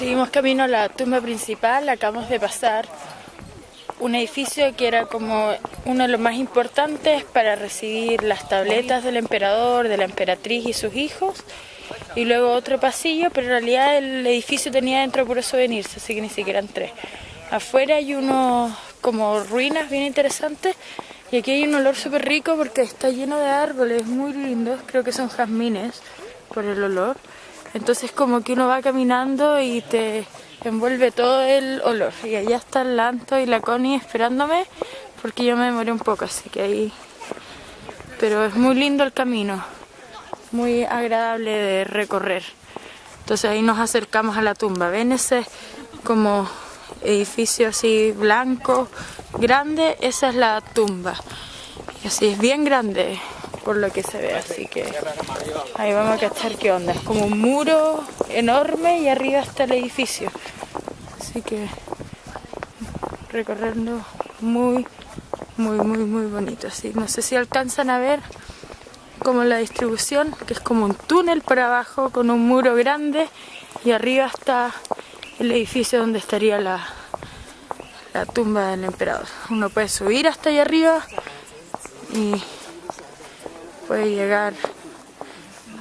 Seguimos camino a la tumba principal, acabamos de pasar un edificio que era como uno de los más importantes para recibir las tabletas del emperador, de la emperatriz y sus hijos. Y luego otro pasillo, pero en realidad el edificio tenía dentro puros souvenirs, así que ni siquiera entré. Afuera hay unos como ruinas bien interesantes y aquí hay un olor súper rico porque está lleno de árboles muy lindos, creo que son jazmines por el olor. Entonces como que uno va caminando y te envuelve todo el olor. Y allá está el Lanto y la Connie esperándome porque yo me demoré un poco, así que ahí... Pero es muy lindo el camino, muy agradable de recorrer. Entonces ahí nos acercamos a la tumba. ¿Ven ese como edificio así blanco, grande? Esa es la tumba. Y así es bien grande por lo que se ve, así que ahí vamos a cachar qué onda. Es como un muro enorme y arriba está el edificio. Así que recorrerlo muy, muy, muy, muy bonito. Así, no sé si alcanzan a ver como la distribución, que es como un túnel para abajo con un muro grande y arriba está el edificio donde estaría la, la tumba del emperador. Uno puede subir hasta allá arriba y puede llegar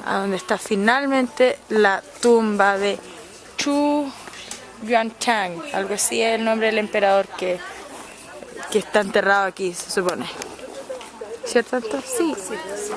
a donde está finalmente la tumba de Chu Yuantang, algo así es el nombre del emperador que, que está enterrado aquí, se supone. ¿Cierto? Sí. sí.